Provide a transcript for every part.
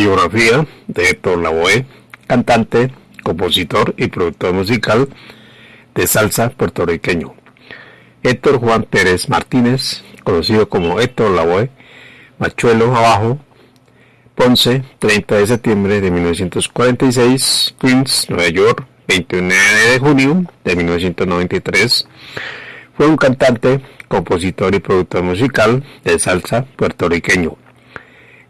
Biografía de Héctor Lavoe, cantante, compositor y productor musical de salsa puertorriqueño. Héctor Juan Pérez Martínez, conocido como Héctor Lavoe, Machuelo Abajo, Ponce, 30 de septiembre de 1946, Queens, Nueva York, 29 de junio de 1993. Fue un cantante, compositor y productor musical de salsa puertorriqueño.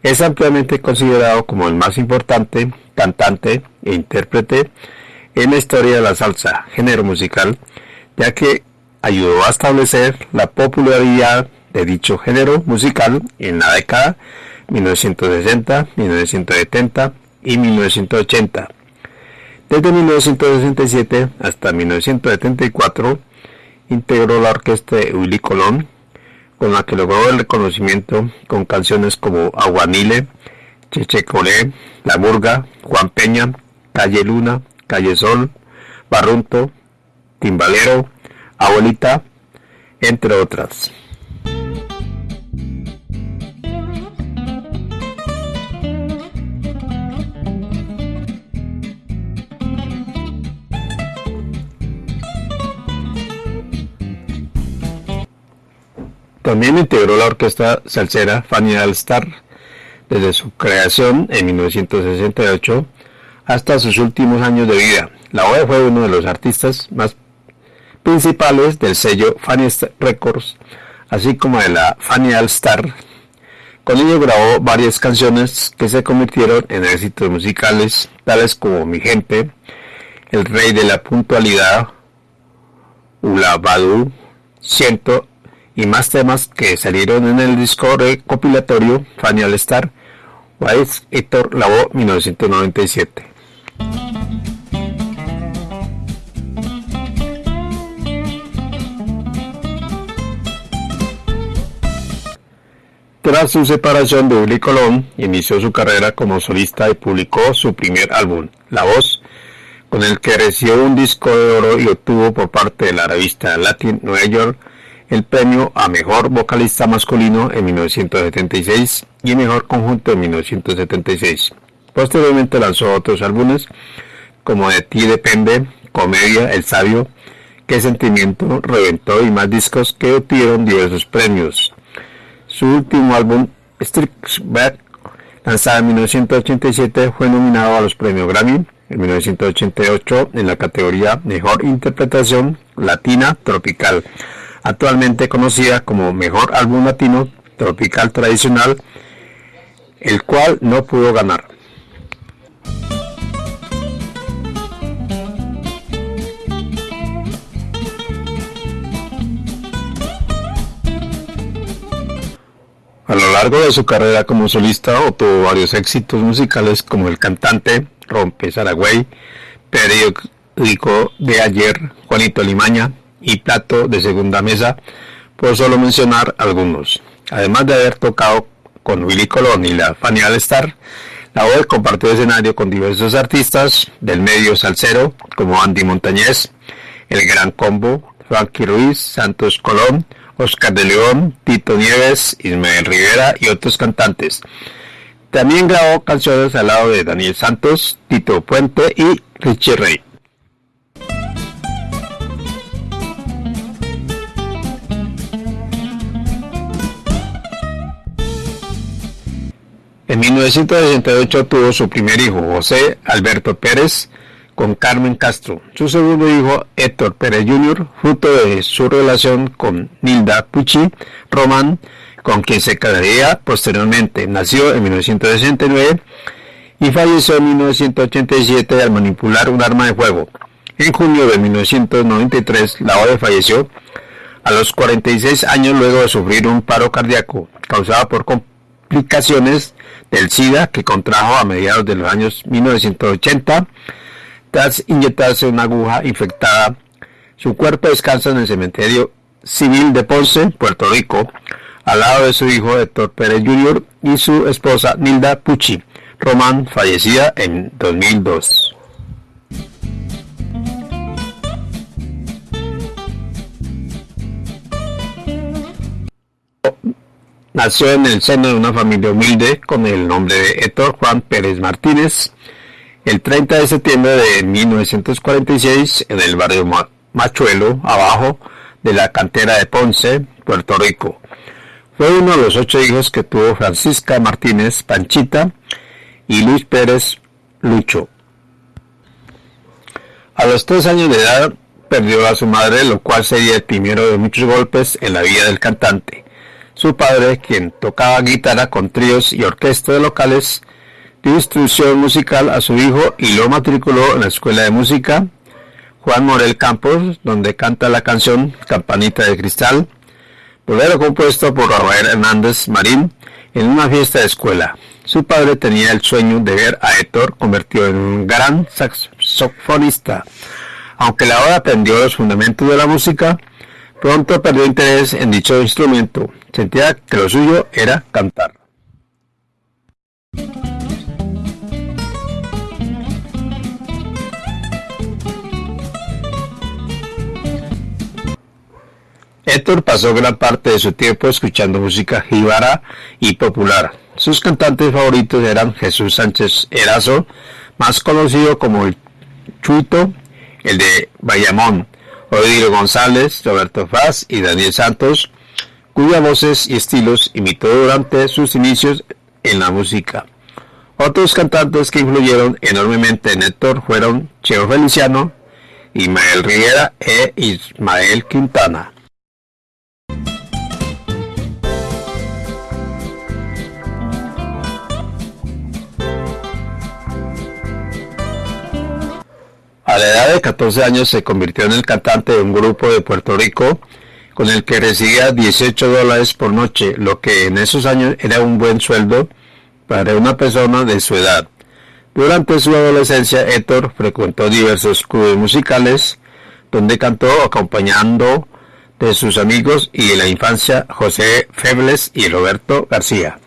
Es ampliamente considerado como el más importante cantante e intérprete en la historia de la salsa, género musical, ya que ayudó a establecer la popularidad de dicho género musical en la década 1960, 1970 y 1980. Desde 1967 hasta 1974 integró la orquesta de Willy Colón, con la que logró el reconocimiento con canciones como Aguanile, Cheche Colé, La Burga, Juan Peña, Calle Luna, Calle Sol, Barrunto, Timbalero, Abuelita, entre otras. También integró la orquesta salsera Fanny All Star desde su creación en 1968 hasta sus últimos años de vida. La OE fue uno de los artistas más principales del sello Fanny Records, así como de la Fanny All Star. Con ello grabó varias canciones que se convirtieron en éxitos musicales, tales como Mi Gente, El Rey de la Puntualidad, Ula Badu, Siento y más temas que salieron en el disco recopilatorio Fanny All Star, Wise Héctor Lavoe 1997. Tras su separación de Willy Colón, inició su carrera como solista y publicó su primer álbum, La Voz, con el que recibió un disco de oro y obtuvo por parte de la revista Latin New York el premio a Mejor Vocalista Masculino en 1976 y Mejor Conjunto en 1976. Posteriormente lanzó otros álbumes como De ti depende, Comedia, El Sabio, Qué Sentimiento, Reventó y más discos que obtuvieron diversos premios. Su último álbum, Strix Back, lanzado en 1987, fue nominado a los premios Grammy en 1988 en la categoría Mejor Interpretación Latina Tropical actualmente conocida como Mejor Álbum Latino Tropical Tradicional, el cual no pudo ganar. A lo largo de su carrera como solista obtuvo varios éxitos musicales como El Cantante, Rompe Saragüey, Periódico de Ayer, Juanito Limaña, y Plato de Segunda Mesa, por solo mencionar algunos. Además de haber tocado con Willy Colón y la Fanny All Star, la voz compartió escenario con diversos artistas del medio salsero como Andy Montañez, El Gran Combo, Frankie Ruiz, Santos Colón, Oscar de León, Tito Nieves, Ismael Rivera y otros cantantes. También grabó canciones al lado de Daniel Santos, Tito Puente y Richie Rey. En 1968 tuvo su primer hijo, José Alberto Pérez, con Carmen Castro. Su segundo hijo, Héctor Pérez Jr., fruto de su relación con Nilda Pucci Román, con quien se casaría posteriormente. Nació en 1969 y falleció en 1987 al manipular un arma de fuego. En junio de 1993, la OE falleció a los 46 años luego de sufrir un paro cardíaco causado por del SIDA que contrajo a mediados de los años 1980 tras inyectarse una aguja infectada. Su cuerpo descansa en el cementerio civil de Ponce, Puerto Rico, al lado de su hijo Héctor Pérez Jr. y su esposa Nilda Pucci Román, fallecida en 2002. Nació en el seno de una familia humilde con el nombre de Héctor Juan Pérez Martínez el 30 de septiembre de 1946 en el barrio Machuelo, abajo de la cantera de Ponce, Puerto Rico. Fue uno de los ocho hijos que tuvo Francisca Martínez Panchita y Luis Pérez Lucho. A los tres años de edad perdió a su madre, lo cual sería el primero de muchos golpes en la vida del cantante. Su padre, quien tocaba guitarra con tríos y orquestas locales, dio instrucción musical a su hijo y lo matriculó en la Escuela de Música Juan Morel Campos, donde canta la canción Campanita de Cristal, bolero compuesto por Rafael Hernández Marín en una fiesta de escuela. Su padre tenía el sueño de ver a Héctor convertido en un gran saxofonista. Aunque la hora aprendió los fundamentos de la música, pronto perdió interés en dicho instrumento. Sentía que lo suyo era cantar. Héctor pasó gran parte de su tiempo escuchando música jíbara y popular. Sus cantantes favoritos eran Jesús Sánchez Erazo, más conocido como el Chuito, el de Bayamón, Odilo González, Roberto Faz y Daniel Santos, cuyas voces y estilos imitó durante sus inicios en la música. Otros cantantes que influyeron enormemente en Héctor fueron Cheo Feliciano, Ismael Rivera e Ismael Quintana. A la edad de 14 años se convirtió en el cantante de un grupo de Puerto Rico con el que recibía 18 dólares por noche, lo que en esos años era un buen sueldo para una persona de su edad. Durante su adolescencia, Héctor frecuentó diversos clubes musicales donde cantó acompañando de sus amigos y de la infancia José Febles y Roberto García.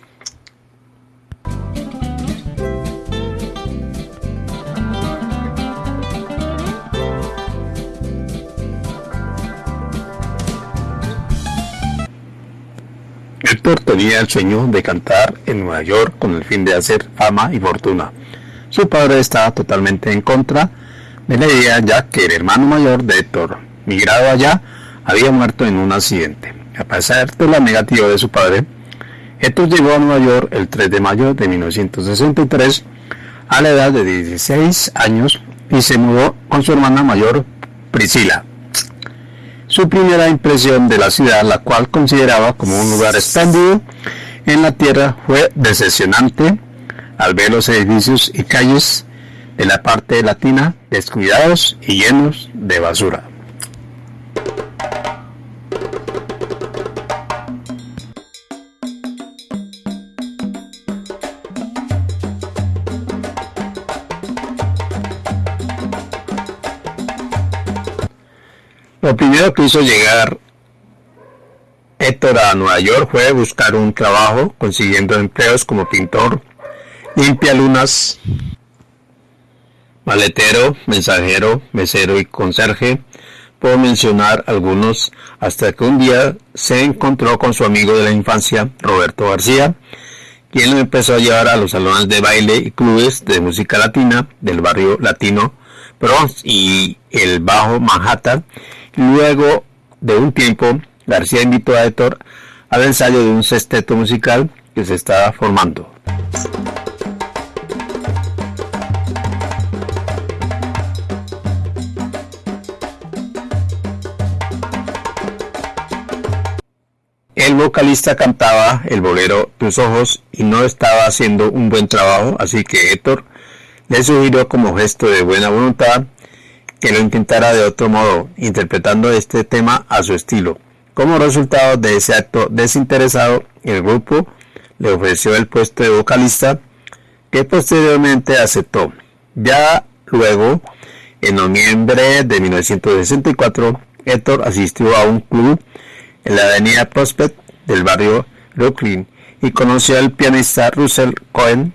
Héctor tenía el sueño de cantar en Nueva York con el fin de hacer fama y fortuna. Su padre estaba totalmente en contra de la idea ya que el hermano mayor de Héctor, migrado allá, había muerto en un accidente. A pesar de la negativa de su padre, Héctor llegó a Nueva York el 3 de mayo de 1963 a la edad de 16 años y se mudó con su hermana mayor Priscila. Su primera impresión de la ciudad, la cual consideraba como un lugar espléndido en la tierra, fue decepcionante al ver los edificios y calles de la parte latina descuidados y llenos de basura. Lo primero que hizo llegar Héctor a Nueva York fue buscar un trabajo, consiguiendo empleos como pintor, limpia lunas, maletero, mensajero, mesero y conserje, por mencionar algunos, hasta que un día se encontró con su amigo de la infancia, Roberto García, quien lo empezó a llevar a los salones de baile y clubes de música latina del barrio latino Bronx y el Bajo Manhattan, Luego de un tiempo, García invitó a Héctor al ensayo de un sexteto musical que se estaba formando. El vocalista cantaba el bolero Tus ojos y no estaba haciendo un buen trabajo, así que Héctor le sugirió como gesto de buena voluntad que lo intentara de otro modo, interpretando este tema a su estilo. Como resultado de ese acto desinteresado, el grupo le ofreció el puesto de vocalista, que posteriormente aceptó. Ya luego, en noviembre de 1964, Héctor asistió a un club en la avenida Prospect del barrio Brooklyn y conoció al pianista Russell Cohen,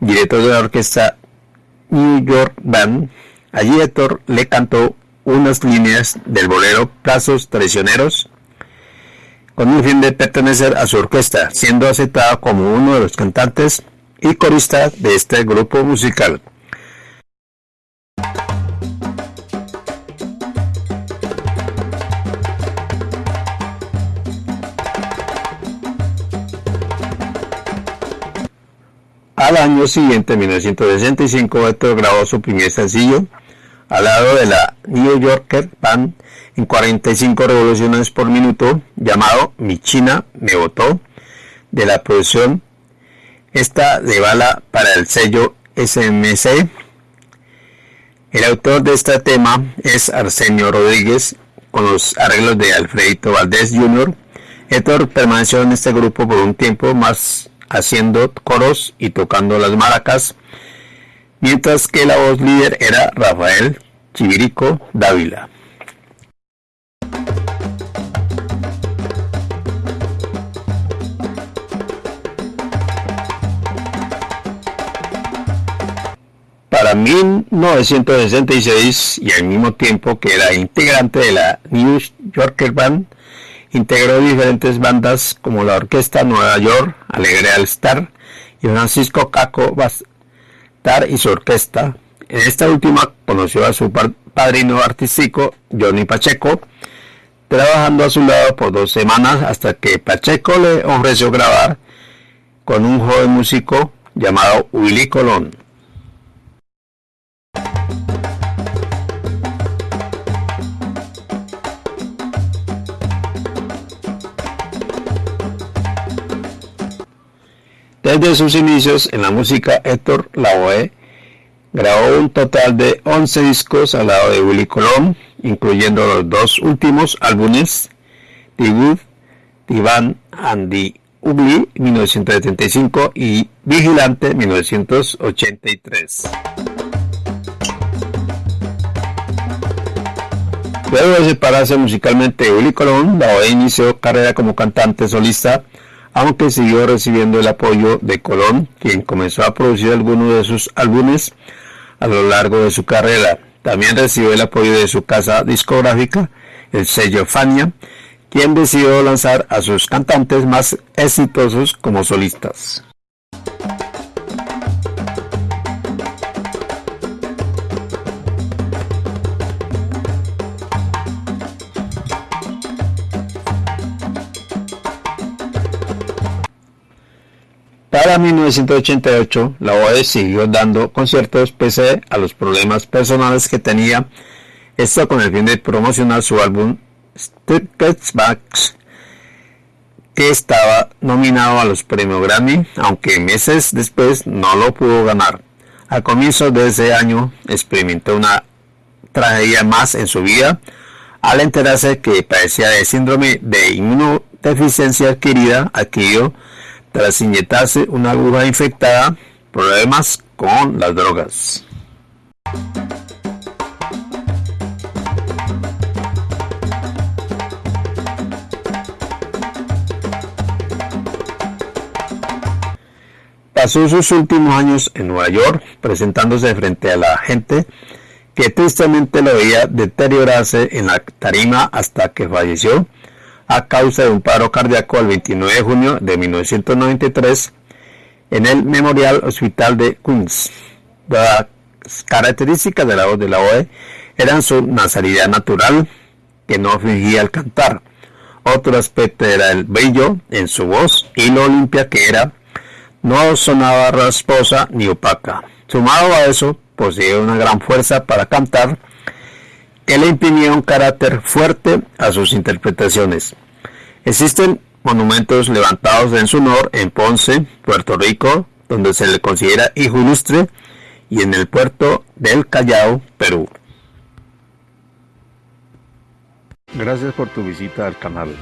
director de la orquesta New York Band, Allí Héctor le cantó unas líneas del bolero Plazos Traicioneros, con el fin de pertenecer a su orquesta, siendo aceptado como uno de los cantantes y coristas de este grupo musical. Al año siguiente, en 1965, Héctor grabó su primer sencillo al lado de la New Yorker Band en 45 revoluciones por minuto, llamado Mi China me votó, de la producción esta de bala para el sello SMC. El autor de este tema es Arsenio Rodríguez, con los arreglos de Alfredito Valdés Jr. Héctor permaneció en este grupo por un tiempo más haciendo coros y tocando las maracas, mientras que la voz líder era Rafael Chivirico Dávila. Para 1966 y al mismo tiempo que era integrante de la New Yorker Band, integró diferentes bandas como la Orquesta Nueva York, Alegre All Star y Francisco Caco Y su orquesta. En esta última conoció a su padrino artístico, Johnny Pacheco, trabajando a su lado por dos semanas hasta que Pacheco le ofreció grabar con un joven músico llamado Willy Colón. Desde sus inicios en la música, Héctor Lavoe grabó un total de 11 discos al lado de Willy Colón, incluyendo los dos últimos álbumes, The Good, Divan and the Ugly 1975 y Vigilante 1983. Luego de separarse musicalmente de Willy Colón, Lavoe inició carrera como cantante solista aunque siguió recibiendo el apoyo de Colón, quien comenzó a producir algunos de sus álbumes a lo largo de su carrera. También recibió el apoyo de su casa discográfica, el sello Fania, quien decidió lanzar a sus cantantes más exitosos como solistas. Para 1988, la OE siguió dando conciertos pese a los problemas personales que tenía, esto con el fin de promocionar su álbum Step Backs, que estaba nominado a los premios Grammy, aunque meses después no lo pudo ganar. A comienzos de ese año experimentó una tragedia más en su vida al enterarse que padecía de síndrome de inmunodeficiencia adquirida, adquirió tras inyectarse una aguja infectada, problemas con las drogas. Pasó sus últimos años en Nueva York presentándose frente a la gente que tristemente lo veía deteriorarse en la tarima hasta que falleció a causa de un paro cardíaco el 29 de junio de 1993 en el Memorial Hospital de Queens. Las características de la voz de la OE eran su nasalidad natural, que no fingía al cantar. Otro aspecto era el brillo en su voz y lo limpia que era. No sonaba rasposa ni opaca. Sumado a eso, poseía una gran fuerza para cantar que le imprimía un carácter fuerte a sus interpretaciones. Existen monumentos levantados en su honor en Ponce, Puerto Rico, donde se le considera hijo ilustre, y en el puerto del Callao, Perú. Gracias por tu visita al canal.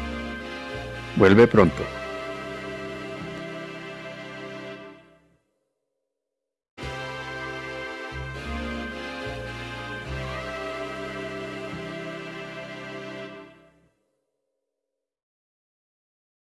Vuelve pronto.